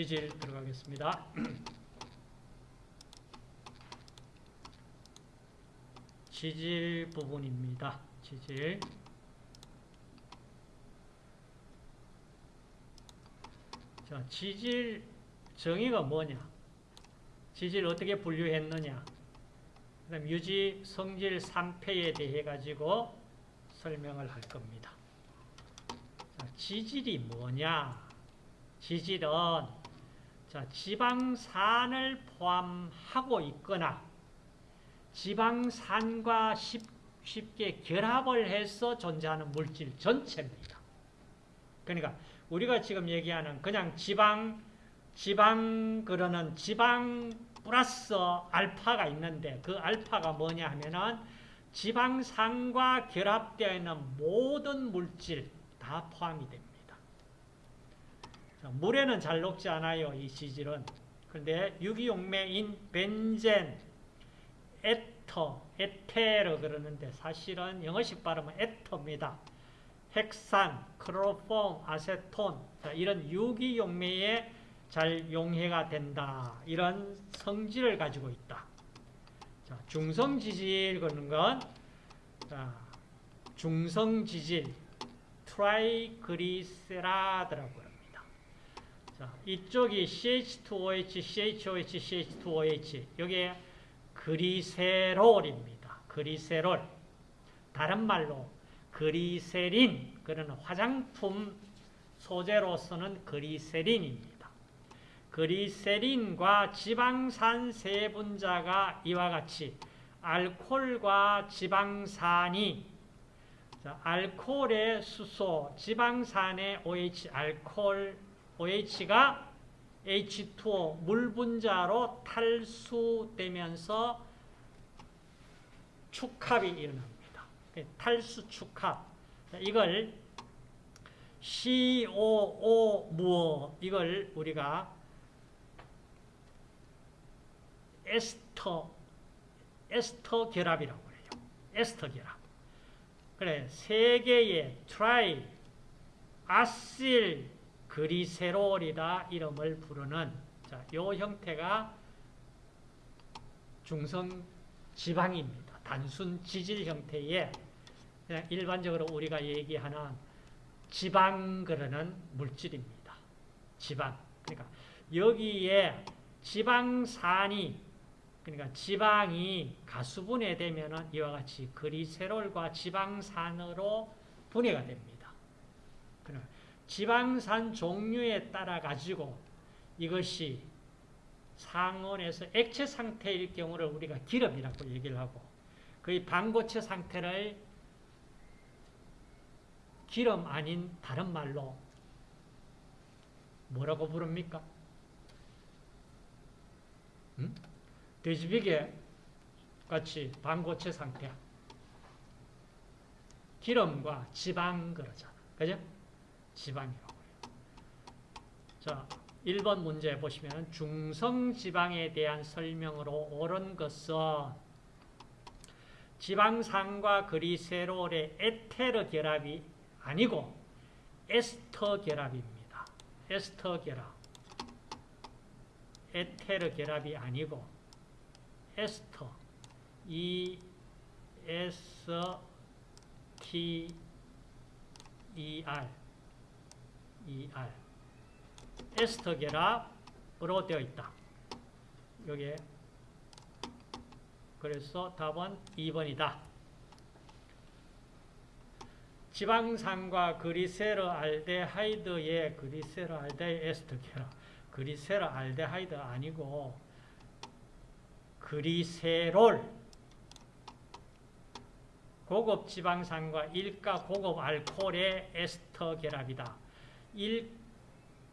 지질 들어가겠습니다. 지질 부분입니다. 지질. 자, 지질 정의가 뭐냐? 지질 어떻게 분류했느냐? 그다음 유지 성질 3패에 대해 가지고 설명을 할 겁니다. 자, 지질이 뭐냐? 지질은 자, 지방산을 포함하고 있거나 지방산과 쉽, 쉽게 결합을 해서 존재하는 물질 전체입니다. 그러니까 우리가 지금 얘기하는 그냥 지방 지방 그러는 지방 플러스 알파가 있는데 그 알파가 뭐냐 하면은 지방산과 결합되어 있는 모든 물질 다 포함이 됩니다. 물에는 잘 녹지 않아요. 이 지질은. 그런데 유기용매인 벤젠, 에터, 에테르 그러는데 사실은 영어식 발음은 에터입니다. 핵산, 클로로폼, 아세톤 이런 유기용매에 잘 용해가 된다. 이런 성질을 가지고 있다. 자, 중성지질 그러는 건 자, 중성지질 triglyceride라고. 자, 이쪽이 CH2OH, CHOH, CH2OH 여기에 글리세롤입니다. 글리세롤 다른 말로 글리세린 그런 화장품 소재로서는 글리세린입니다. 그리세린과 지방산 세 분자가 이와 같이 알코올과 지방산이 자, 알코올의 수소, 지방산의 OH, 알코올 OH가 H2O 물 분자로 탈수되면서 축합이 일어납니다. 탈수 축합. 이걸 COO 무어 이걸 우리가 에스터 에스터 결합이라고 그래요. 에스터 결합. 그래 세 개의 triacylglycerol이다 이름을 부르는 자, 요 형태가 중성 지방입니다. 단순 지질 형태의 그냥 일반적으로 우리가 얘기하는 지방 그러는 물질입니다. 지방. 그러니까 여기에 지방산이 그러니까 지방이 가수분해 되면 이와 같이 그리세롤과 지방산으로 분해가 됩니다. 그러니까 지방산 종류에 따라 가지고 이것이 상온에서 액체 상태일 경우를 우리가 기름이라고 얘기를 하고 거의 반고체 상태를 기름 아닌 다른 말로 뭐라고 부릅니까? 음? 돼지비계 같이 반고체 상태 기름과 지방 그러잖아. 그죠? 지방이라고 해요. 자, 1번 문제 보시면 중성지방에 대한 설명으로 옳은 것은 지방산과 그리세롤의 에테르 결합이 아니고 에스터 결합입니다. 에스터 결합. 에테르 결합이 아니고 에스터 E S T E R ER 에스터 결합으로 되어 있다. 여기에 그래서 답은 2번이다. 지방산과 그리세르 알데하이드의 그리세르 알데하이드 에스터 결합 그리세르 알데하이드 아니고 그리세롤 고급 지방산과 일가 고급 알코올의 에스터 결합이다. 1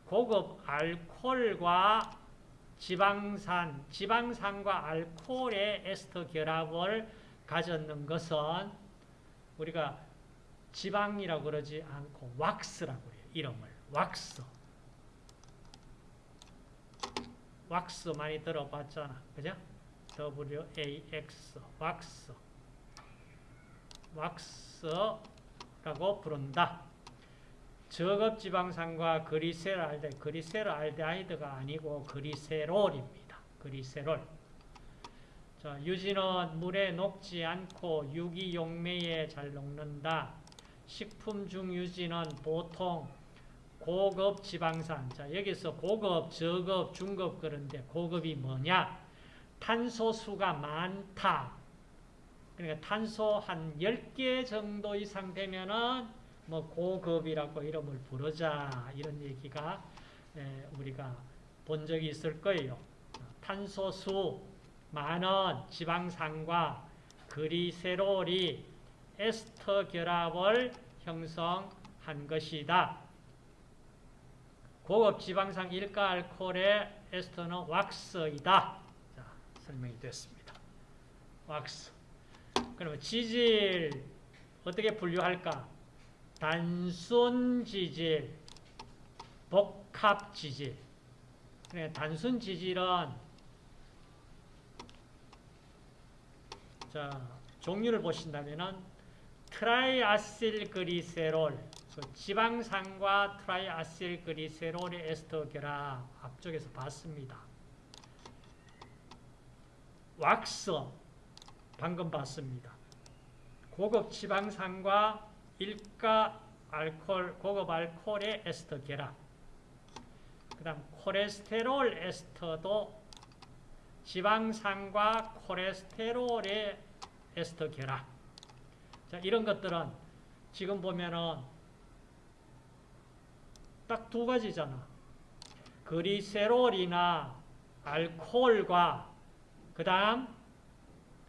고급 알코올과 지방산, 지방산과 알코올의 에스터 결합을 가졌는 것은 우리가 지방이라고 그러지 않고 왁스라고 해요. 이름을. 왁스. 왁스 많이 들어봤잖아. 그죠? WAX. 왁스. 왁스라고 부른다. 저급 지방산과 그리세롤알데 그리세롤알데하이드가 아니고 그리세롤입니다. 그리세롤. 자, 유지는 물에 녹지 않고 유기용매에 잘 녹는다. 식품 중 유지는 보통 고급 지방산. 자, 여기서 고급, 저급, 중급 그런데 고급이 뭐냐? 탄소수가 많다. 그러니까 탄소 한 10개 정도 이상 되면은 뭐 고급이라고 이름을 부르자. 이런 얘기가 우리가 본 적이 있을 거예요. 탄소수 많은 지방산과 그리세롤이 에스터 결합을 형성한 것이다. 고급 지방산 일가 알코올의 에스터는 왁스이다. 자, 설명이 됐습니다. 왁스. 그러면 지질 어떻게 분류할까? 단순 지질, 복합 지질. 단순 지질은 자, 종류를 보신다면은 triacylglycerol, 그 지방산과 triacylglycerol의 에스터 결합 앞쪽에서 봤습니다. 왁스 방금 봤습니다. 고급 지방산과 일가 알코올, 고급 알코올의 에스터 결합. 그 다음 콜레스테롤 에스터도 지방산과 콜레스테롤의 에스터 결합. 자, 이런 것들은 지금 보면은 딱 두 가지잖아. 그리세롤이나 알코올과 그 다음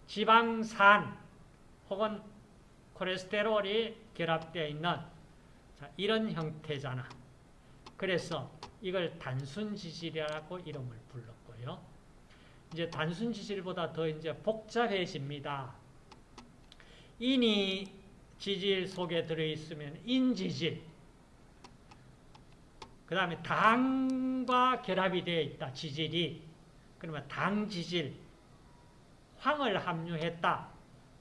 지방산 혹은 콜레스테롤이 결합되어 있는 자, 이런 형태잖아. 그래서 이걸 단순 지질이라고 이름을 불렀고요. 이제 단순 지질보다 더 이제 복잡해집니다. 인이 지질 속에 들어있으면 인지질. 그 다음에 당과 결합이 되어 있다. 지질이. 그러면 당지질. 황을 함유했다.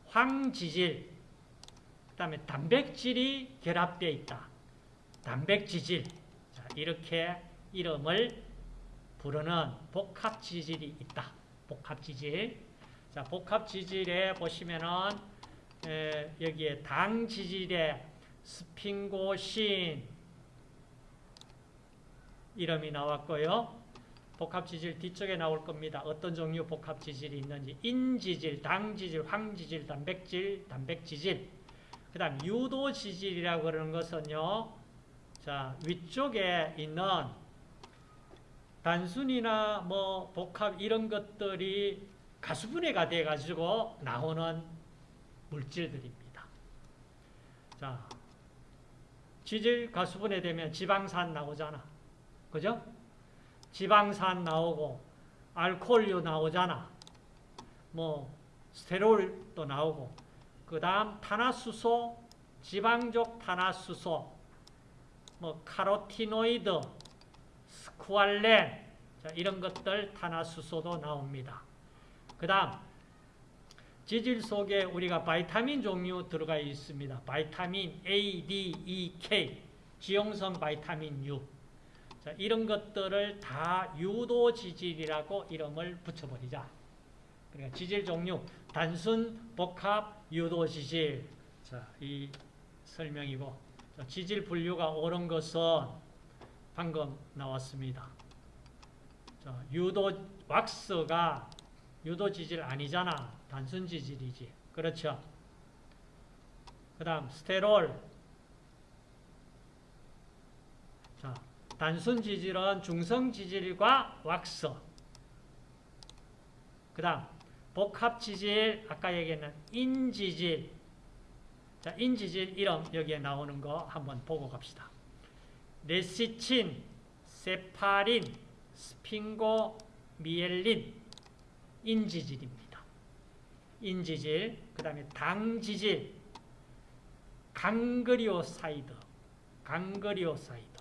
황지질. 그 다음에 단백질이 결합되어 있다. 단백지질. 자, 이렇게 이름을 부르는 복합지질이 있다. 복합지질. 자, 복합지질에 보시면은 에, 여기에 당지질에 스핑고신 이름이 나왔고요. 복합지질 뒤쪽에 나올 겁니다. 어떤 종류 복합지질이 있는지 인지질, 당지질, 황지질, 단백질, 단백지질 그 다음 유도 지질이라고 그러는 것은요. 자 위쪽에 있는 단순이나 뭐 복합 이런 것들이 가수분해가 돼 가지고 나오는 물질들입니다. 자, 지질 가수분해 되면 지방산 나오잖아. 그죠? 지방산 나오고 알코올류 나오잖아. 뭐 스테롤도 나오고 그 다음 탄화수소, 지방족 탄화수소, 뭐 카로티노이드, 스쿠알렌 자, 이런 것들 탄화수소도 나옵니다. 그 다음 지질 속에 우리가 바이타민 종류 들어가 있습니다. vitamin A, D, E, K, 지용성 vitamin 류. 자, 이런 것들을 다 유도 지질이라고 이름을 붙여버리자. 그러니까 지질 종류, 단순, 복합, 유도 지질. 자, 이 설명이고, 자, 지질 분류가 옳은 것은 방금 나왔습니다. 자, 유도, 왁스가 유도 지질 아니잖아. 단순 지질이지. 그렇죠? 그 다음 스테롤 자, 단순 지질은 중성 지질과 왁스 그 다음 복합 지질 아까 얘기했는 인지질. 자, 인지질 이름 여기에 나오는 거 한번 보고 갑시다. 레시친, 세파린, 스핑고미엘린. 인지질입니다. 인지질, 그 다음에 당지질, 강글리오사이드, 강글리오사이드,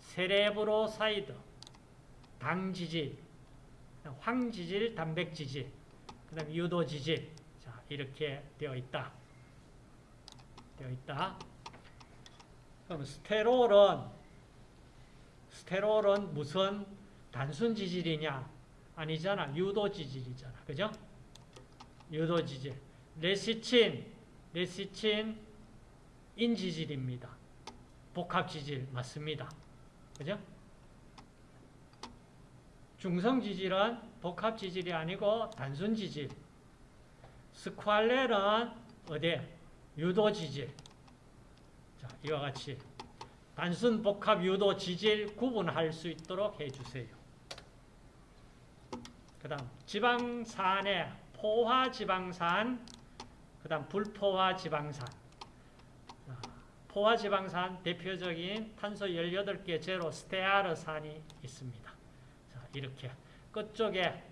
세레브로사이드, 당지질, 황지질, 단백지질, 그 다음에 유도 지질. 자, 이렇게 되어 있다. 되어 있다. 그럼 스테롤은 스테롤은 무슨 단순 지질이냐? 아니잖아. 유도 지질이잖아. 그죠? 유도 지질. 레시친, 레시친 인지질입니다. 복합 지질 맞습니다. 그죠? 중성 지질은 복합 지질이 아니고 단순 지질. 스ኳ렐은 어디? 유도 지질. 자, 이와 같이 단순 복합 유도 지질 구분할 수 있도록 해주세요. 그 다음 지방산의 포화 지방산, 그 다음 불포화 지방산. 포화 지방산 대표적인 탄소 18개 제로 스테아르산이 있습니다. 자, 이렇게 끝쪽에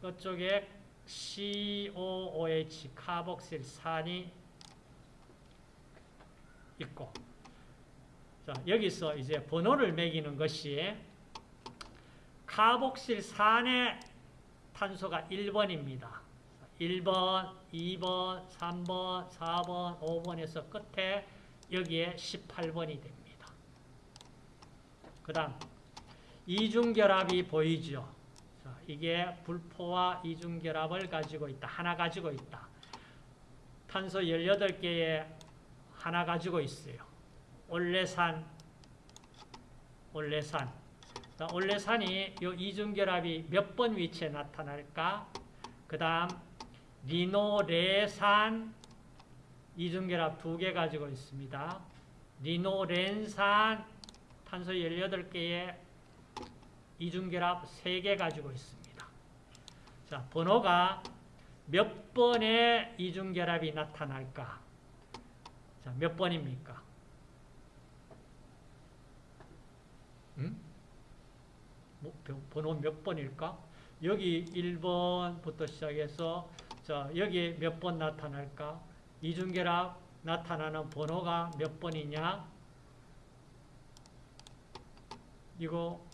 끝쪽에 COOH 카복실산이 있고 자, 여기서 이제 번호를 매기는 것이 카복실산의 탄소가 1번입니다. 1번, 2번, 3번, 4번, 5번에서 끝에 여기에 18번이 됩니다. 그 다음 이중결합이 보이죠. 자, 이게 불포와 이중결합을 가지고 있다. 하나 가지고 있다. 탄소 18개에 하나 가지고 있어요. 올레산, 올레산. 자, 올레산이 이 이중결합이 몇 번 위치에 나타날까? 그 다음 리노레산 이중결합 두 개 가지고 있습니다. 리노렌산 탄소 18개에 이중결합 3개 가지고 있습니다. 자, 번호가 몇 번의 이중결합이 나타날까? 자, 몇 번입니까? 음? 뭐, 번호 몇 번일까? 여기 1번부터 시작해서 자, 여기 몇 번 나타날까? 이중결합 나타나는 번호가 몇 번이냐? 이거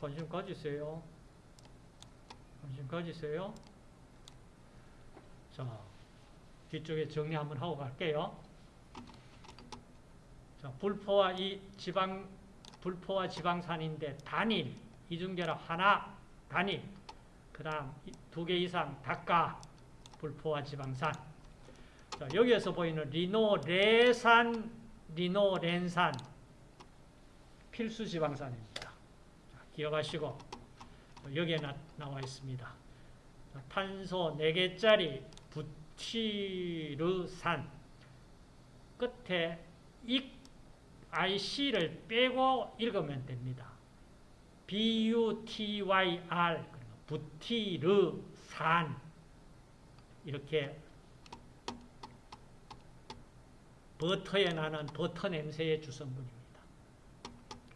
관심 가지세요. 관심 가지세요. 자, 뒤쪽에 정리 한번 하고 갈게요. 자, 불포와 이 지방, 불포와 지방산인데 단일, 이중결합 하나, 단일. 그 다음 두 개 이상 닭가, 불포와 지방산. 자, 여기에서 보이는 리노레산, 리노렌산 필수 지방산입니다. 자, 기억하시고 여기에 나, 나와 있습니다. 자, 탄소 4개짜리 부티르산 끝에 이 IC를 빼고 읽으면 됩니다. B-U-T-Y-R 부티르산 이렇게 버터에 나는 버터 냄새의 주성분입니다.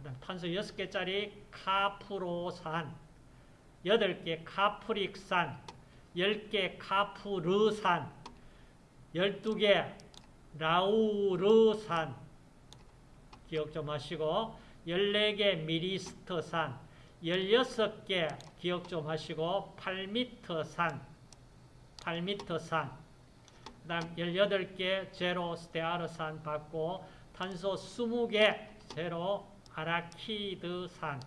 그 다음 탄소 6개짜리 카프로산, 8개 카프릭산, 10개 카프르산, 12개 라우르산, 기억 좀 하시고, 14개 미리스터산, 16개 기억 좀 하시고, 8미터산, 8미터산, 그 다음 18개 제로 스테아르산 받고 탄소 20개 제로 아라키드산.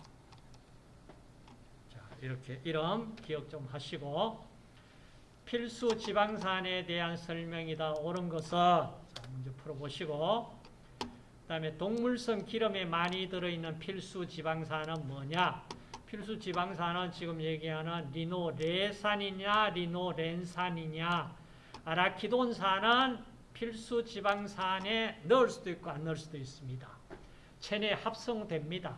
자 이렇게 이름 기억 좀 하시고 필수 지방산에 대한 설명이다. 옳은 것은 자, 문제 풀어보시고 그 다음에 동물성 기름에 많이 들어있는 필수 지방산은 뭐냐? 필수 지방산은 지금 얘기하는 리노레산이냐 리노렌산이냐? 아라키돈산은 필수 지방산에 넣을 수도 있고 안 넣을 수도 있습니다. 체내 합성됩니다.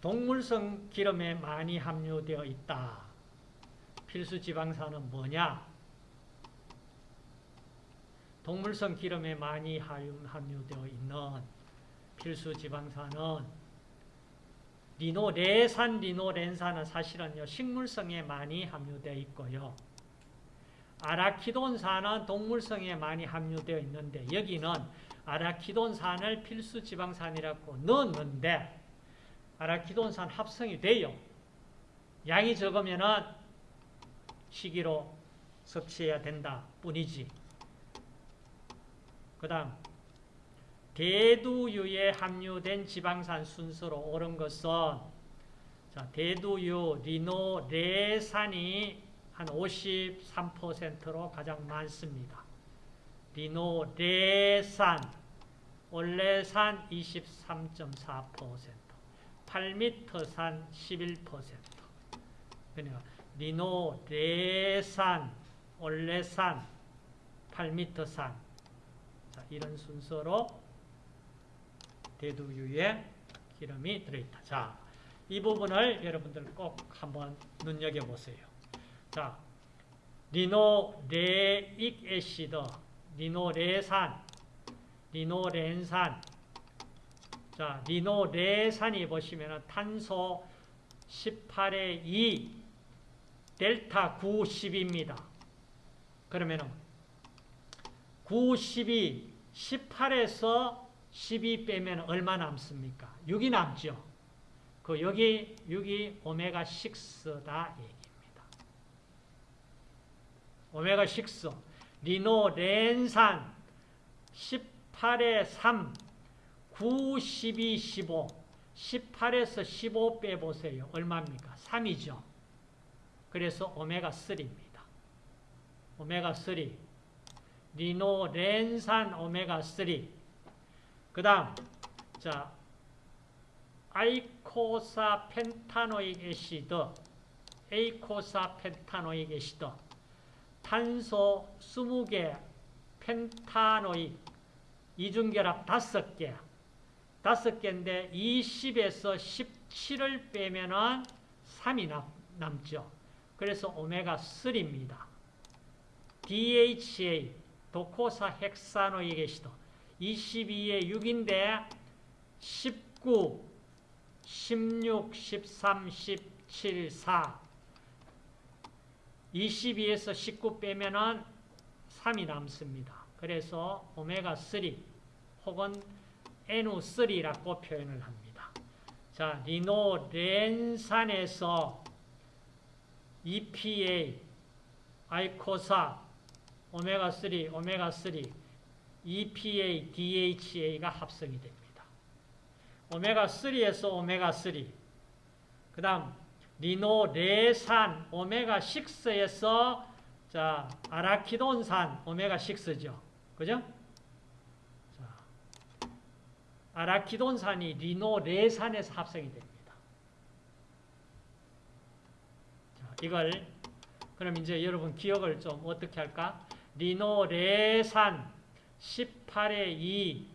동물성 기름에 많이 함유되어 있다. 필수 지방산은 뭐냐? 동물성 기름에 많이 함유되어 있는 필수 지방산은 리노레산, 리노렌산은 사실은요, 식물성에 많이 함유되어 있고요. 아라키돈산은 동물성에 많이 함유되어 있는데, 여기는 아라키돈산을 필수 지방산이라고 넣었는데, 아라키돈산 합성이 돼요. 양이 적으면은 식이로 섭취해야 된다 뿐이지. 그 다음, 대두유에 함유된 지방산 순서로 옳은 것은 자, 대두유, 리노 레산이 한 53%로 가장 많습니다. 리노레산, 올레산 23.4%, 팔미터산 11%. 그러니까 리노레산, 올레산, 팔미터산 자, 이런 순서로 대두유에 기름이 들어있다. 자, 이 부분을 여러분들 꼭 한번 눈여겨보세요. 자, 리노레익 애시드, 리노레산, 리노렌산. 자, 리노레산이 보시면 탄소 18의 2, 델타 9, 10입니다. 그러면은 9, 12, 18에서 12 빼면 얼마 남습니까? 6이 남죠. 그 여기 6이 오메가 6다 얘기입니다. 오메가 6 리노렌산 18에 3 9, 12, 15 18에서 15 빼보세요. 얼마입니까? 3이죠. 그래서 오메가 3입니다. 오메가 3 리노렌산 오메가 3 그 다음 자 아이코사 펜타노익 애시드 eicosapentaenoic acid 탄소 20개 pentaenoic 이중결합 5개 5개인데 20에서 17을 빼면 은 3이 남, 남죠. 그래서 오메가 3입니다. DHA docosahexaenoic acid 22에 6인데 19 16, 13, 17, 4 22에서 19 빼면은 3이 남습니다. 그래서 오메가3 혹은 NO3라고 표현을 합니다. 자, 리노렌산에서 EPA, 아이코사, 오메가3, 오메가3, EPA, DHA가 합성이 됩니다. 오메가3에서 오메가3 그 다음 리노레산 오메가6에서 자 아라키돈산 오메가6죠. 그죠? 자, 아라키돈산이 리노레산에서 합성이 됩니다. 자, 이걸 그럼 이제 여러분 기억을 좀 어떻게 할까? 리노레산 18에 2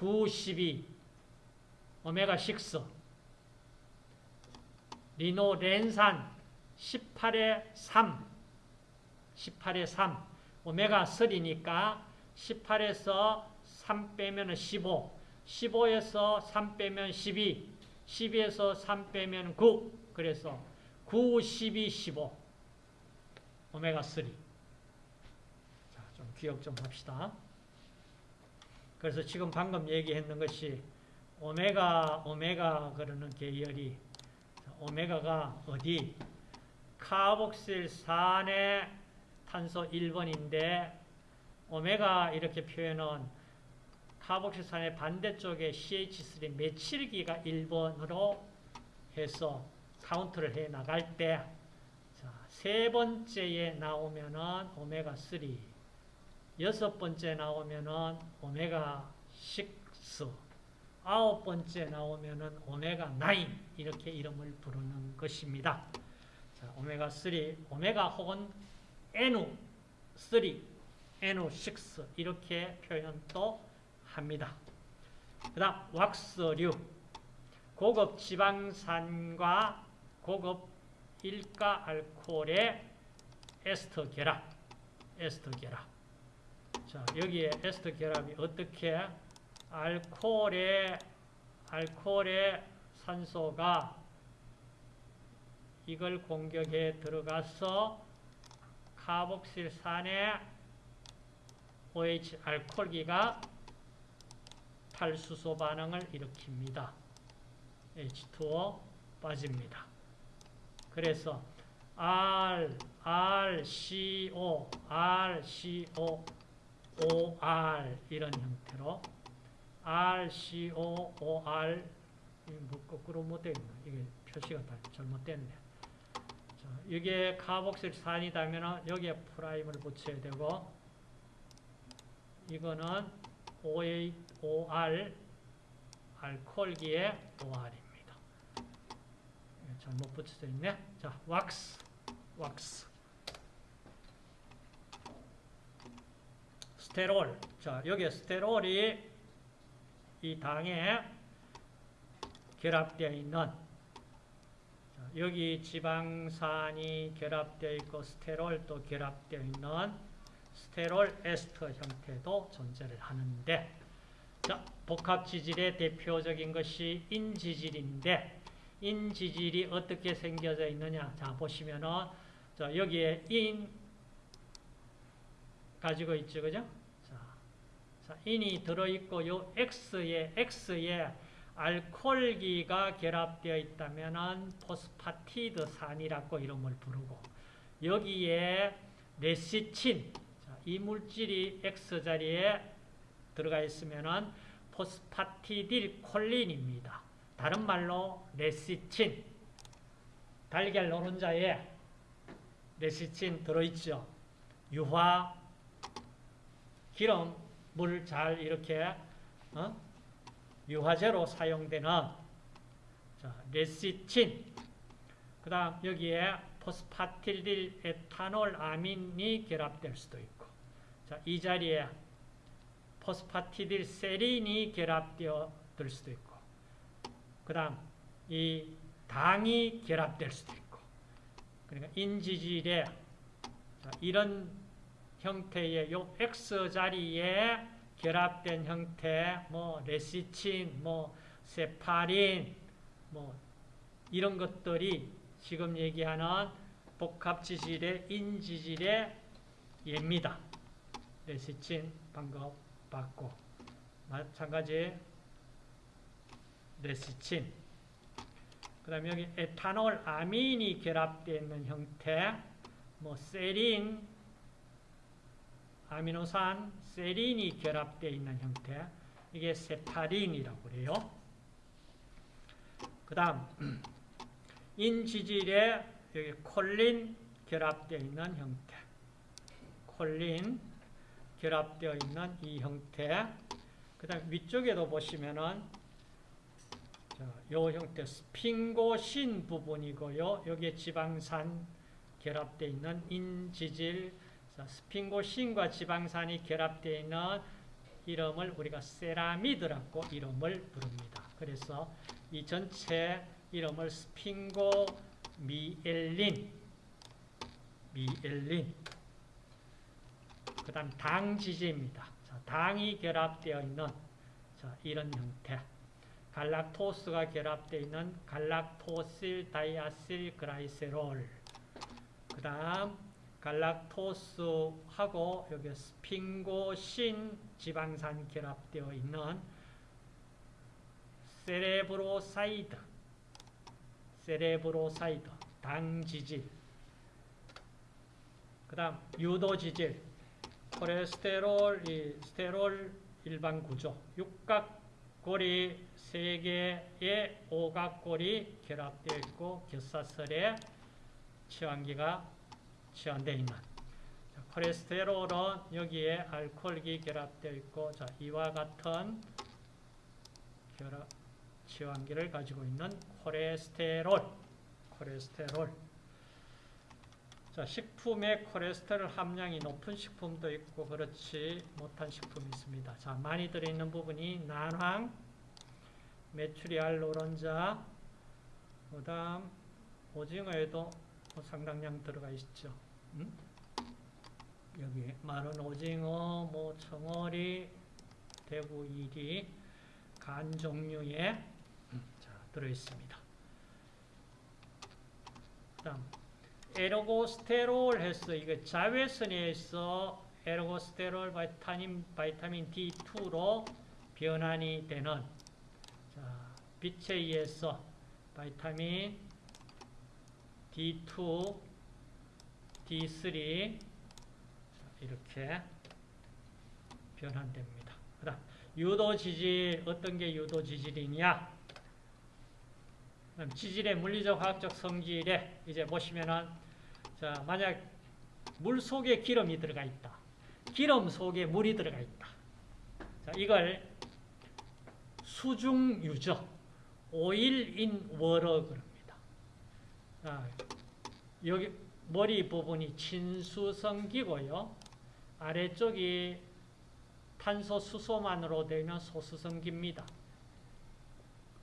9, 12 오메가 6 리노 렌산 18에 3 18에 3 오메가 3니까 18에서 3 빼면 15 15에서 3 빼면 12 12에서 3 빼면 9 그래서 9, 12, 15 오메가 3 자, 좀 기억 좀 합시다. 그래서 지금 방금 얘기했는 것이 오메가, 오메가 그러는 계열이 오메가가 어디? 카복실산의 탄소 1번인데 오메가 이렇게 표현은 카복실산의 반대쪽에 CH3 메칠기가 1번으로 해서 카운트를 해 나갈 때 자, 세 번째에 나오면은 오메가 3 여섯 번째 나오면은 오메가 6 아홉 번째 나오면은 오메가 9 이렇게 이름을 부르는 것입니다. 자, 오메가 3, 오메가 혹은 N3, N6 이렇게 표현도 합니다. 그 다음 왁스류 고급 지방산과 고급 일가 알코올의 에스터 결합 에스터 결합 자 여기에 에스터 결합이 어떻게 알코올의 알코올의 산소가 이걸 공격에 들어가서 카복실산의 OH 알코올기가 탈수소 반응을 일으킵니다. H2O 빠집니다. 그래서 R, RCO, RCO, OR 이런 형태로 RCOOR 이게 뭐 거꾸로 못 되겠나? 이게 표시가 다 잘못됐네. 자, 이게 카복실산이다면 여기에 프라임을 붙여야 되고 이거는 OA, OR 알코올기의 OR입니다. 잘못 붙여져 있네. 자, 왁스, 왁스. 스테롤. 자, 여기 스테롤이 이 당에 결합되어 있는 자, 여기 지방산이 결합되어 있고 스테롤도 결합되어 있는 스테롤 에스터 형태도 존재를 하는데 자, 복합지질의 대표적인 것이 인지질인데 인지질이 어떻게 생겨져 있느냐? 자 보시면은 자, 여기에 인 가지고 있죠 그죠 자, 자 인이 들어있고 요 X에 X에 알코올기가 결합되어 있다면 포스파티드 산이라고 이름을 부르고 여기에 레시친 자, 이 물질이 X자리에 들어가 있으면 포스파티딜 콜린입니다. 다른 말로 레시친 달걀 노른자에 레시친 들어있죠. 유화 기름 물 잘 이렇게 어? 유화제로 사용되는 자, 레시친 그 다음 여기에 포스파티딜 에탄올아민이 결합될 수도 있고 자, 이 자리에 포스파티딜 세린이 결합되어 들 수도 있고 그 다음 이 당이 결합될 수도 있고 그러니까 인지질에 이런 형태의 요 X자리에 결합된 형태, 뭐 레시친, 뭐 세파린, 뭐 이런 것들이 지금 얘기하는 복합지질의 인지질의 예입니다. 레시친 방금 봤고 마찬가지 레시친 그 다음에 여기 에탄올 아민이 결합되어 있는 형태 뭐 세린 아미노산 세린이 결합되어 있는 형태 이게 세파린이라고 그래요. 그 다음 인지질에 여기 콜린 결합되어 있는 형태 콜린 결합되어 있는 이 형태 그 다음 위쪽에도 보시면은 요 형태 스핑고신 부분이고요. 여기에 지방산 결합되어 있는 인지질 스핑고 신과 지방산이 결합되어 있는 이름을 우리가 세라미드라고 이름을 부릅니다. 그래서 이 전체 이름을 스핑고 미엘린 미엘린 그 다음 당지제입니다. 당이 결합되어 있는 자, 이런 형태 갈락토스가 결합되어 있는 갈락토실 다이아실 그라이세롤 그 다음 갈락토스하고 여기 스핑고신 지방산 결합되어 있는 세레브로사이드 세레브로사이드 당지질 그 다음 유도지질 콜레스테롤, 이 스테롤 일반 구조 육각고리 세 개의 오각고리 결합되어 있고 곁사슬에 치환기가 치환되어 있는 자, 콜레스테롤은 여기에 알코올기 결합되어 있고 자, 이와 같은 결합 치환기를 가지고 있는 콜레스테롤 콜레스테롤 자, 식품에 콜레스테롤 함량이 높은 식품도 있고 그렇지 못한 식품이 있습니다. 자, 많이 들어있는 부분이 난황, 메추리알 노른자, 그 다음 오징어에도 뭐 상당량 들어가 있죠. 음? 여기 마른 오징어, 뭐 청어리, 대구 이리, 간 종류에 음, 자, 들어있습니다. 그 다음 에르고스테롤 해서 이거 자외선에서 에르고스테롤 바이타민, 바이타민 D2로 변환이 되는 자, 빛에 의해서 바이타민 D2, D3 자, 이렇게 변환됩니다. 그 다음 유도 지질 어떤 게 유도 지질이냐? 그럼 지질의 물리적 화학적 성질에 이제 보시면은 자 만약 물 속에 기름이 들어가 있다. 기름 속에 물이 들어가 있다. 자 이걸 수중 유적 오일 인 워러 그럽니다. 자, 여기 머리 부분이 친수성기고요. 아래쪽이 탄소 수소만으로 되는 소수성기입니다.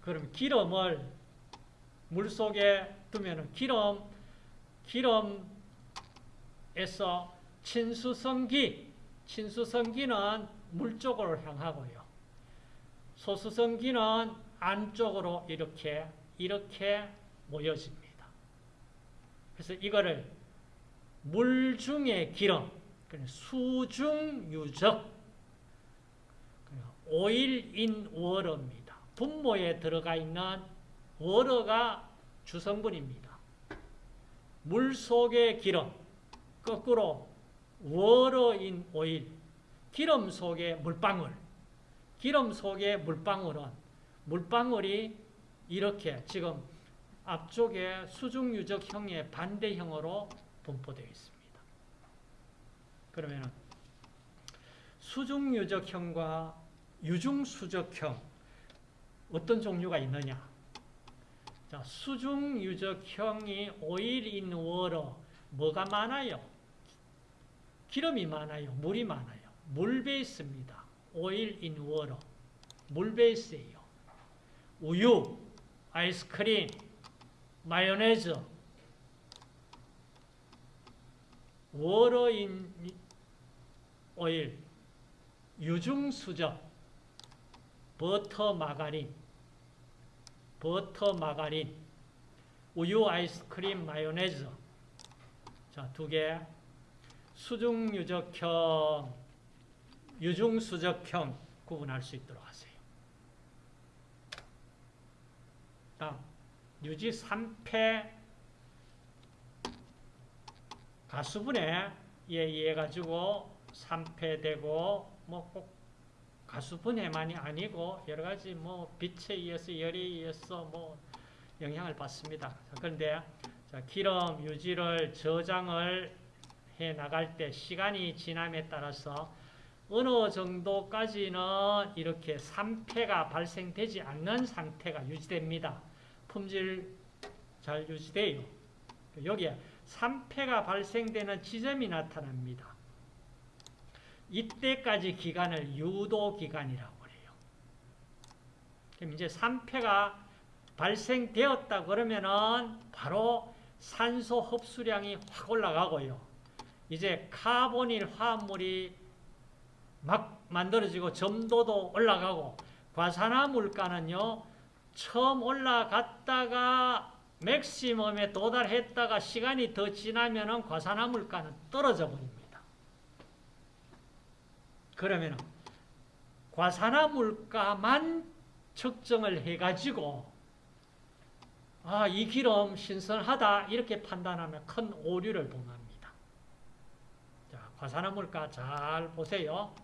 그럼 기름을 물 속에 두면은 기름 기름에서 친수성기 친수성기는 물 쪽으로 향하고요. 소수성기는 안쪽으로 이렇게 이렇게 모여집니다. 그래서 이거를 물 중의 기름, 수중 유적, 오일인 워러입니다. 분모에 들어가 있는 워러가 주성분입니다. 물 속의 기름, 거꾸로 워러인 오일, 기름 속의 물방울, 기름 속의 물방울은 물방울이 이렇게 지금 앞쪽에 수중유적형의 반대형으로 분포되어 있습니다. 그러면 수중유적형과 유중수적형 어떤 종류가 있느냐? 자, 수중유적형이 오일인 워러 뭐가 많아요? 기름이 많아요. 물이 많아요. 물 베이스입니다. 오일인 워러 물 베이스예요. 우유, 아이스크림, 마요네즈, 워러인 오일, 유중수적, 버터 마가린, 버터 마가린, 우유 아이스크림 마요네즈. 자, 두 개. 수중 유적형, 유중 수적형 구분할 수 있도록 하세요. 다음, 유지 3패 가수분해 에 의해 가지고 3패 되고 뭐 꼭 가수분해만이 아니고 여러 가지 뭐 빛에 의해서 열에 의해서 뭐 영향을 받습니다. 그런데 자, 기름 유지를 저장을 해 나갈 때 시간이 지남에 따라서 어느 정도까지는 이렇게 3패가 발생되지 않는 상태가 유지됩니다. 품질 잘 유지돼요. 여기에 3패가 발생되는 지점이 나타납니다. 이때까지 기간을 유도기간이라고 해요. 그럼 이제 3패가 발생되었다 그러면은 바로 산소 흡수량이 확 올라가고요. 이제 카보닐 화합물이 막 만들어지고 점도도 올라가고 과산화 물가는요. 처음 올라갔다가 맥시멈에 도달했다가 시간이 더 지나면 과산화물가는 떨어져 버립니다. 그러면 과산화물가만 측정을 해가지고 아, 이 기름 신선하다 이렇게 판단하면 큰 오류를 범합니다. 자, 과산화물가 잘 보세요.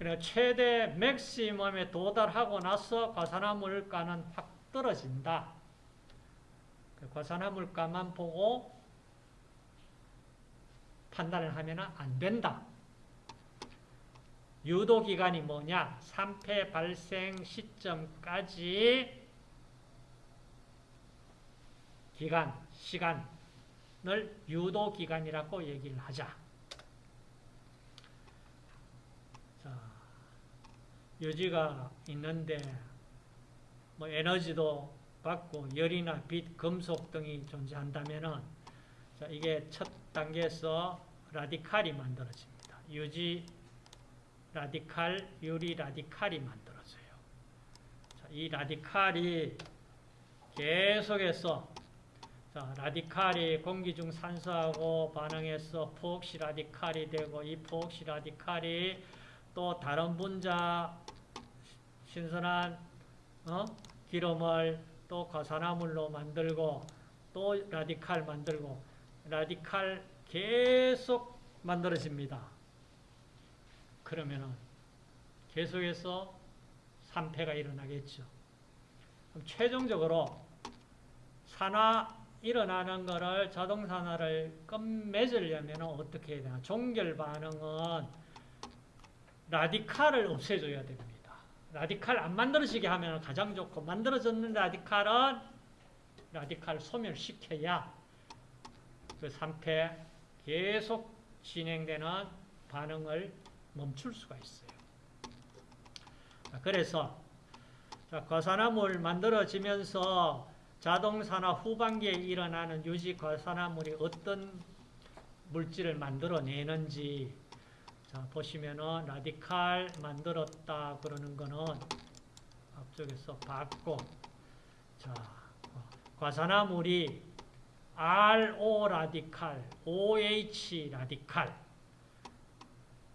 그리고 최대 맥시멈에 도달하고 나서 과산화물가는 확 떨어진다. 그 과산화물가만 보고 판단을 하면 안 된다. 유도기간이 뭐냐? 3패 발생 시점까지 기간, 시간을 유도기간이라고 얘기를 하자. 자, 유지가 있는데 뭐 에너지도 받고 열이나 빛, 금속 등이 존재한다면은 자, 이게 첫 단계에서 라디칼이 만들어집니다. 유지 라디칼, 유리 라디칼이 만들어져요. 자, 이 라디칼이 계속해서 자, 라디칼이 공기 중 산소하고 반응해서 포옥시 라디칼이 되고 이 포옥시 라디칼이 또 다른 분자 신선한 어? 기름을 또 과산화물로 만들고 또 라디칼 만들고 라디칼 계속 만들어집니다. 그러면은 계속해서 산패가 일어나겠죠. 그럼 최종적으로 산화 일어나는 거를 자동산화를 끝맺으려면 어떻게 해야 되나? 종결 반응은 라디칼을 없애줘야 됩니다. 라디칼 안 만들어지게 하면 가장 좋고 만들어졌는 라디칼은 라디칼 소멸시켜야 그 산패 계속 진행되는 반응을 멈출 수가 있어요. 그래서 과산화물 만들어지면서 자동산화 후반기에 일어나는 유지 과산화물이 어떤 물질을 만들어내는지 자, 보시면은 라디칼 만들었다 그러는 거는 앞쪽에서 봤고 자, 과산화물이 RO 라디칼, OH 라디칼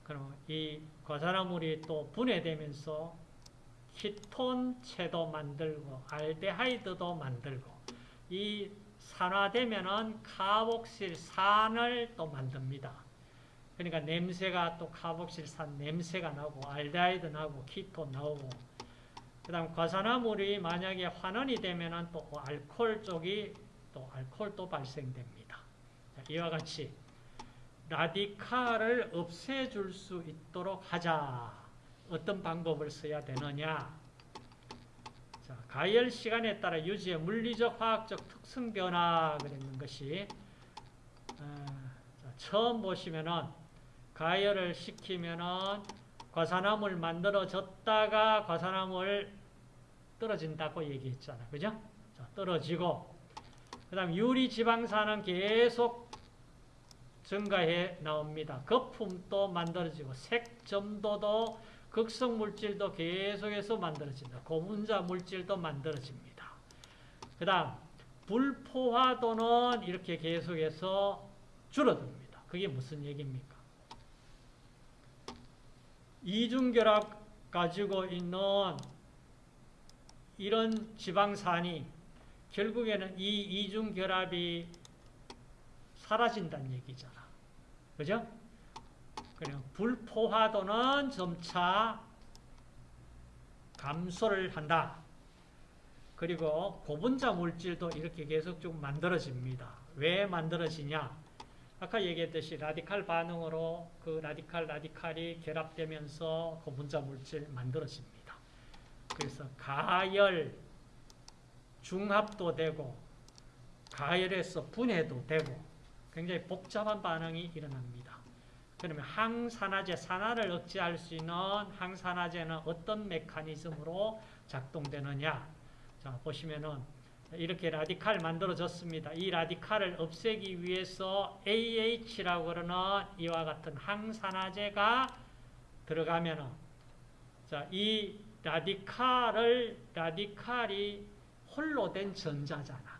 그럼 이 과산화물이 또 분해되면서 키톤체도 만들고 알데하이드도 만들고 이 산화되면은 카복실산을 또 만듭니다. 그러니까 냄새가 또 카복실산 냄새가 나고 알데하이드 나고 키톤 나오고 그 다음 과산화물이 만약에 환원이 되면은 또 알코올 쪽이 또 알코올도 발생됩니다. 자, 이와 같이 라디칼을 없애줄 수 있도록 하자. 어떤 방법을 써야 되느냐? 자, 가열 시간에 따라 유지의 물리적, 화학적 특성 변화 그랬는 것이 어, 자, 처음 보시면은 가열을 시키면은 과산화물 만들어졌다가 과산화물 떨어진다고 얘기했잖아. 그죠? 자, 떨어지고 그 다음 유리 지방산은 계속 증가해 나옵니다. 거품도 만들어지고 색점도도 극성 물질도 계속해서 만들어진다. 고분자 물질도 만들어집니다. 그 다음 불포화도는 이렇게 계속해서 줄어듭니다. 그게 무슨 얘기입니까? 이중결합 가지고 있는 이런 지방산이 결국에는 이 이중결합이 사라진다는 얘기잖아. 그죠? 그냥 불포화도는 점차 감소를 한다. 그리고 고분자 물질도 이렇게 계속 좀 만들어집니다. 왜 만들어지냐? 아까 얘기했듯이 라디칼 반응으로 그 라디칼 라디칼이 결합되면서 고분자 물질 만들어집니다. 그래서 가열 중합도 되고 가열에서 분해도 되고 굉장히 복잡한 반응이 일어납니다. 그러면 항산화제, 산화를 억제할 수 있는 항산화제는 어떤 메커니즘으로 작동되느냐? 자, 보시면은 이렇게 라디칼 만들어졌습니다. 이 라디칼을 없애기 위해서 AH라고 그러는 이와 같은 항산화제가 들어가면은 자, 이 라디칼을 라디칼이 홀로 된 전자잖아.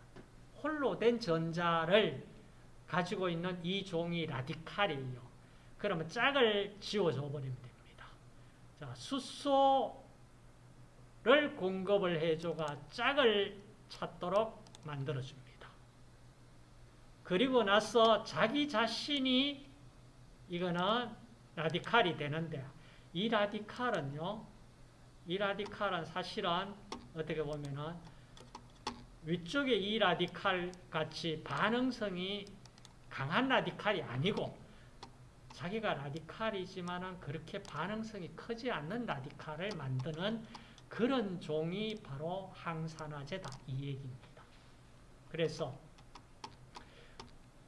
홀로 된 전자를 가지고 있는 이 종이 라디칼이에요. 그러면 짝을 지워줘 버리면 됩니다. 자, 수소를 공급을 해줘가 짝을 찾도록 만들어줍니다. 그리고 나서 자기 자신이 이거는 라디칼이 되는데 이 라디칼은요, 이 라디칼은 사실은 어떻게 보면은 위쪽에 이 라디칼 같이 반응성이 강한 라디칼이 아니고 자기가 라디칼이지만 은 그렇게 반응성이 크지 않는 라디칼을 만드는 그런 종이 바로 항산화제다 이 얘기입니다. 그래서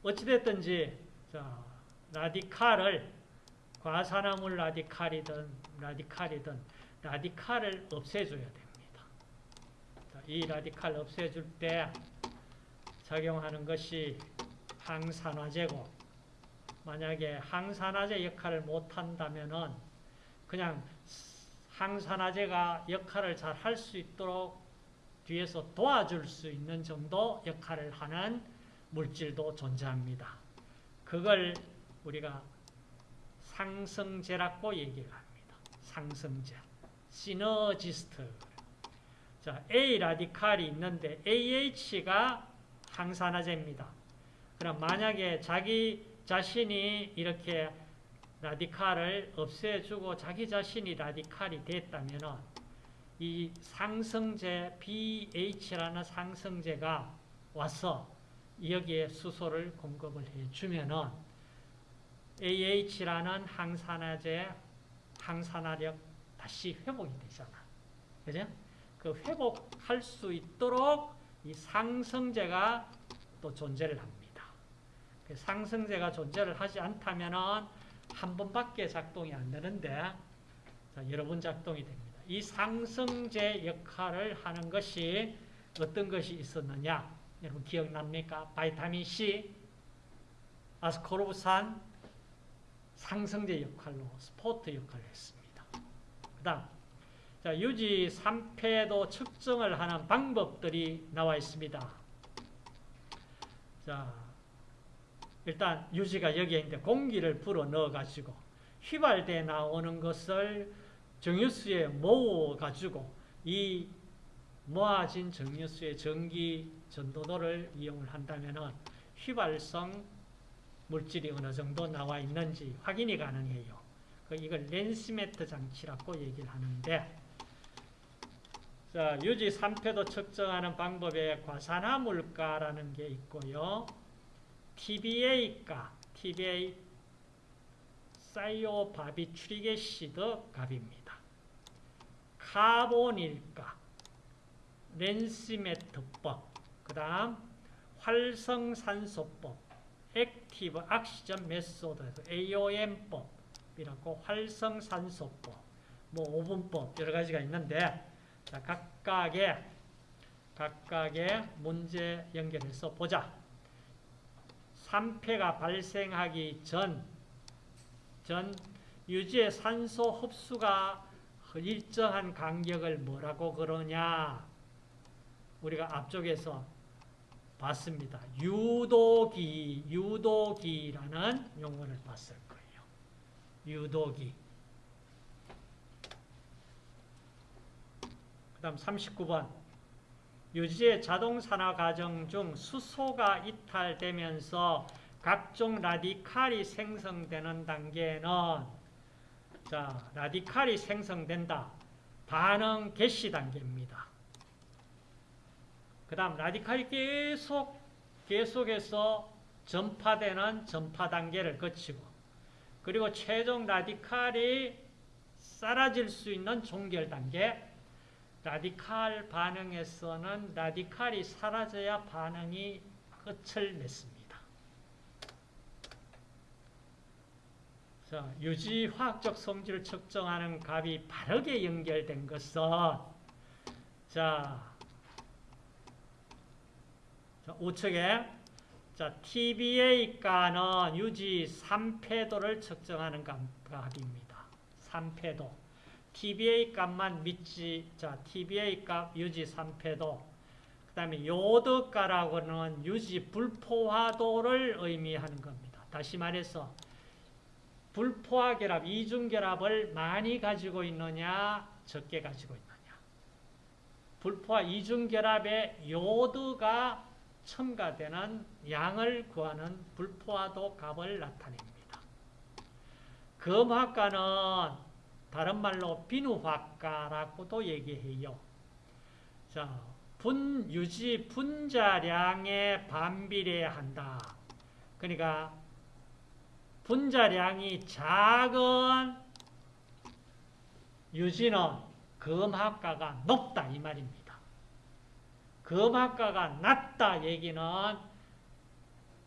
어찌됐든지 자, 라디칼을 과산화물 라디칼이든 라디칼이든 라디칼을 없애줘야 됩니다. 자, 이 라디칼 없애줄 때 작용하는 것이 항산화제고 만약에 항산화제 역할을 못한다면 그냥 항산화제가 역할을 잘 할 수 있도록 뒤에서 도와줄 수 있는 정도 역할을 하는 물질도 존재합니다. 그걸 우리가 상승제라고 얘기를 합니다. 상승제. 시너지스트. 자, A 라디칼이 있는데 AH가 항산화제입니다. 그럼 만약에 자기 자신이 이렇게 라디칼을 없애주고 자기 자신이 라디칼이 됐다면은 이 상승제 BH라는 상승제가 와서 여기에 수소를 공급을 해주면은 AH라는 항산화제 항산화력 다시 회복이 되잖아. 그죠? 그 회복할 수 있도록 이 상승제가 또 존재를 합니다. 그 상승제가 존재를 하지 않다면은 한 번밖에 작동이 안 되는데 자, 여러 번 작동이 됩니다. 이 상승제 역할을 하는 것이 어떤 것이 있었느냐? 여러분 기억납니까? 바이타민 C, 아스코르브산 상승제 역할로 스포트 역할을 했습니다. 그 다음 자, 유지 3패도 측정을 하는 방법들이 나와 있습니다. 자, 일단 유지가 여기에 있는데 공기를 불어 넣어가지고 휘발돼 나오는 것을 정유수에 모아가지고 이 모아진 정유수의 전기 전도도를 이용을 한다면 휘발성 물질이 어느 정도 나와 있는지 확인이 가능해요. 그 이걸 렌스메트 장치라고 얘기를 하는데 자, 유지 3패도 측정하는 방법에 과산화물가라는 게 있고요. TBA가, TBA thiobarbituric acid 값입니다. 카보닐가, Rancimat법, 그 다음 활성산소법, active oxygen method, AOM법이라고 활성산소법, 뭐 오븐법 여러 가지가 있는데 자, 각각의 각각의 문제 연결해서 보자. 3폐가 발생하기 전, 전 유지의 산소 흡수가 일정한 간격을 뭐라고 그러냐? 우리가 앞쪽에서 봤습니다. 유도기, 유도기라는 용어를 봤을 거예요. 유도기. 그 다음 39번. 유지의 자동산화 과정 중 수소가 이탈되면서 각종 라디칼이 생성되는 단계는 자, 라디칼이 생성된다. 반응 개시 단계입니다. 그 다음 라디칼이 계속 계속해서 전파되는 전파 단계를 거치고 그리고 최종 라디칼이 사라질 수 있는 종결 단계 라디칼 반응에서는 라디칼이 사라져야 반응이 끝을 맺습니다. 자, 유지 화학적 성질을 측정하는 값이 바르게 연결된 것은 자, 자 우측에 자, TBA가는 유지 3패도를 측정하는 값입니다. 3패도. TBA 값만 믿지, 자, TBA 값 유지 3패도. 그 다음에 요드가라고는 유지 불포화도를 의미하는 겁니다. 다시 말해서, 불포화 결합, 이중 결합을 많이 가지고 있느냐, 적게 가지고 있느냐. 불포화 이중 결합에 요드가 첨가되는 양을 구하는 불포화도 값을 나타냅니다. 금화가는 다른 말로 비누화가라고도 얘기해요. 자, 분, 유지 분자량에 반비례한다. 그러니까 분자량이 작은 유지는 금학가가 높다 이 말입니다. 금학가가 낮다 얘기는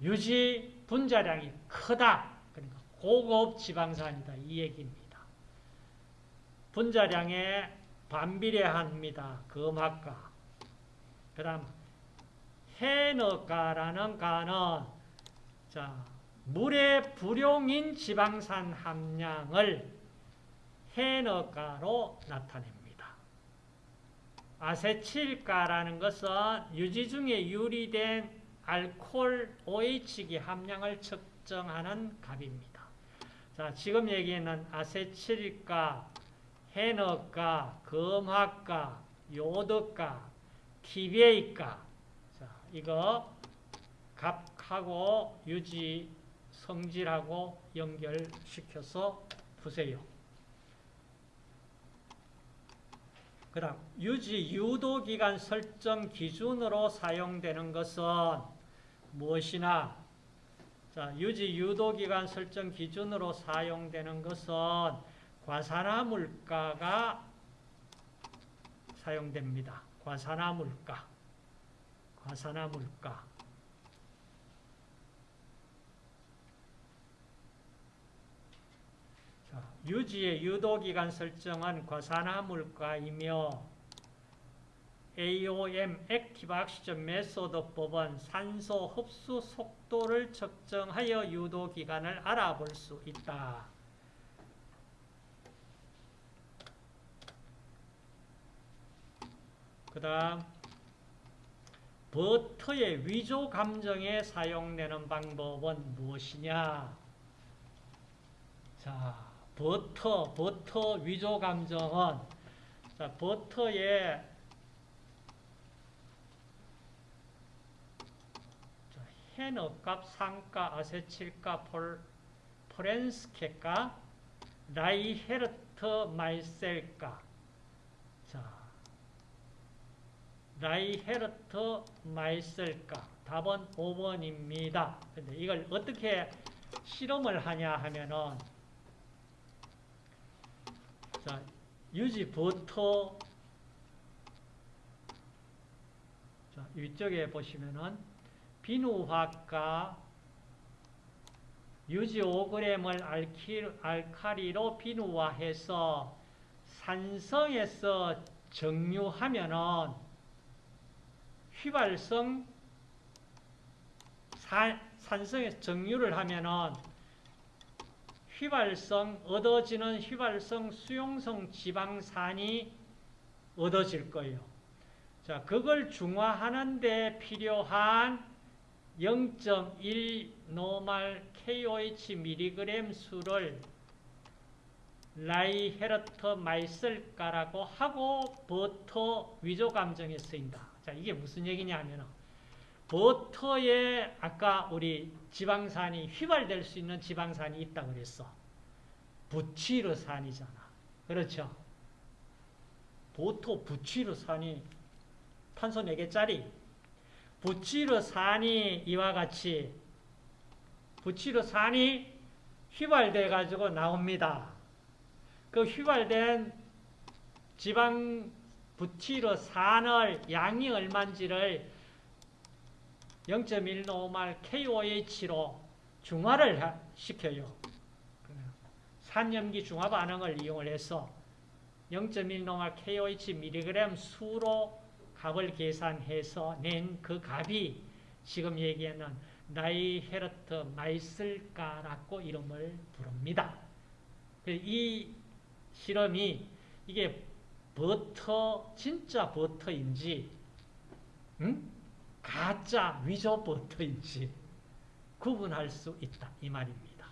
유지 분자량이 크다. 그러니까 고급 지방산이다 이 얘기입니다. 분자량에 반비례합니다. 금학가. 그 다음 해너가라는 가는 자 물의 불용인 지방산 함량을 해너가로 나타냅니다. 아세틸가라는 것은 유지 중에 유리된 알코올 OH기 함량을 측정하는 값입니다. 자, 지금 얘기는 아세틸가, 해너가, 금화가, 요드가, TBA가 자, 이거 값하고 유지 성질하고 연결시켜서 푸세요. 그 다음 유지 유도기간 설정 기준으로 사용되는 것은 무엇이나 자, 유지 유도기간 설정 기준으로 사용되는 것은 과산화 물가가 사용됩니다. 과산화 물가 과산화 물가 자, 유지의 유도기간 설정은 과산화물가이며 AOM active oxygen method법은 산소 흡수 속도를 측정하여 유도기간을 알아볼 수 있다. 그 다음 버터의 위조 감정에 사용되는 방법은 무엇이냐? 자, 버터, 버터 위조 감정은 자, 버터의 헤너값, 산가, 아세틸가, 폴, 폴렌스케가, 라이헤르트 마이슬가. 자, 라이헤르트 마이슬가. 답은 5번입니다. 근데 이걸 어떻게 실험을 하냐 하면은, 자, 유지 버터, 자, 이쪽에 보시면은, 비누화가 유지 5g을 알카리로 비누화해서 산성에서 정류하면은 휘발성 산성에서 증류를 하면은 휘발성 얻어지는 휘발성 수용성 지방산이 얻어질 거예요. 자, 그걸 중화하는 데 필요한 0.1 노말 KOH 밀리그램 수를 라이헤르트 마이슬가라고 하고 버터 위조 감정에 쓰인다. 자, 이게 무슨 얘기냐면 버터에 아까 우리 지방산이 휘발될 수 있는 지방산이 있다 그랬어. 부치르산이잖아. 그렇죠? 버터 부치르산이 탄소 4개짜리 부치르산이 이와 같이 부치르산이 휘발돼 가지고 나옵니다. 그 휘발된 지방 부치르산을 양이 얼마인지를 0.1노말 KOH로 중화를 시켜요. 산염기 중화 반응을 이용을 해서 0.1노말 KOH mg 수로 값을 계산해서 낸 그 값이 지금 얘기하는 나이헤르트 마이슬가라고 이름을 부릅니다. 이 실험이 이게 버터 진짜 버터인지 응? 가짜 위조 버터인지 구분할 수 있다 이 말입니다.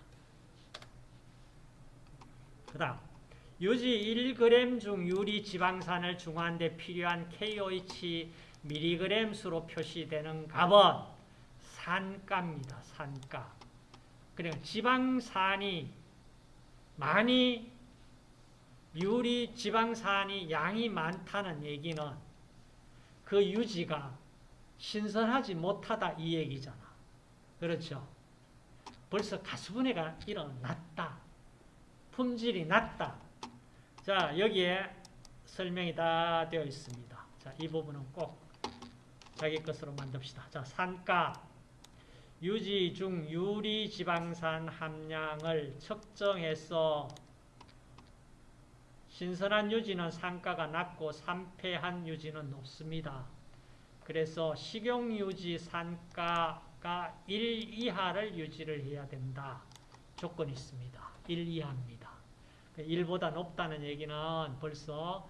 그 다음 유지 1g 중 유리 지방산을 중화한 데 필요한 KOH 미리그램 수로 표시되는 값은 산가입니다. 산가. 그러니까 지방산이 많이 유리 지방산이 양이 많다는 얘기는 그 유지가 신선하지 못하다 이 얘기잖아. 그렇죠? 벌써 가수분해가 일어났다. 품질이 낮다. 자, 여기에 설명이 다 되어 있습니다. 자, 이 부분은 꼭 자기 것으로 만듭시다. 자, 산가. 유지 중 유리 지방산 함량을 측정해서 신선한 유지는 산가가 낮고 산패한 유지는 높습니다. 그래서 식용유지 산가가 1 이하를 유지를 해야 된다. 조건이 있습니다. 1 이하입니다. 1보다 높다는 얘기는 벌써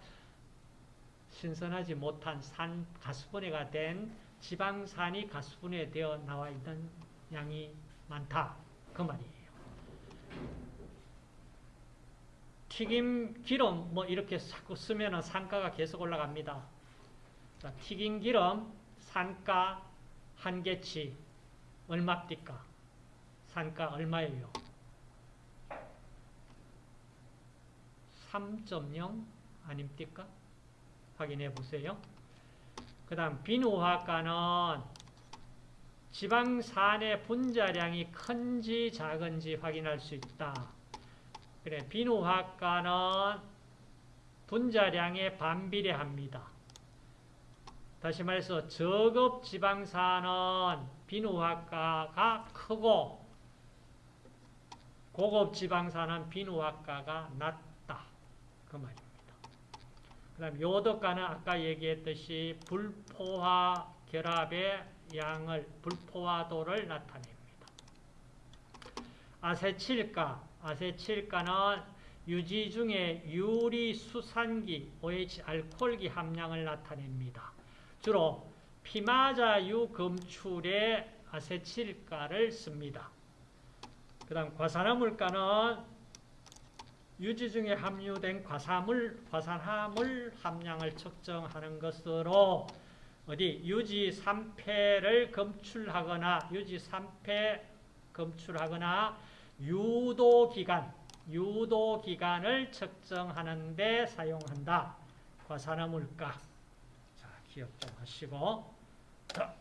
신선하지 못한 산 가수분해가 된 지방산이 가수분해되어 나와 있는 양이 많다. 그 말이에요. 튀김 기름 뭐 이렇게 자꾸 쓰면 산가가 계속 올라갑니다. 자, 튀김 기름 산가 한 개치 얼마입니까? 산가 얼마예요? 3.0 아닙니까? 확인해 보세요. 그 다음 비누화가는 지방산의 분자량이 큰지 작은지 확인할 수 있다. 그래 비누화가는 분자량에 반비례합니다. 다시 말해서 저급 지방산은 비누화가가 크고 고급 지방산은 비누화가가 낮다. 그 말입니다. 그 다음 요덕가는 아까 얘기했듯이 불포화 결합의 양을 불포화도를 나타냅니다. 아세칠가 아세칠가는 유지 중에 유리 수산기 OH 알코올기 함량을 나타냅니다. 주로 피마자유 검출에 아세칠가를 씁니다. 그 다음 과산화물가는 유지 중에 함유된 과산물, 과산화물 함량을 측정하는 것으로 어디 유지 3패를 검출하거나 유지 3패 검출하거나 유도기간, 유도기간을 측정하는 데 사용한다. 과산화물가. 자, 기억 좀 하시고. 자.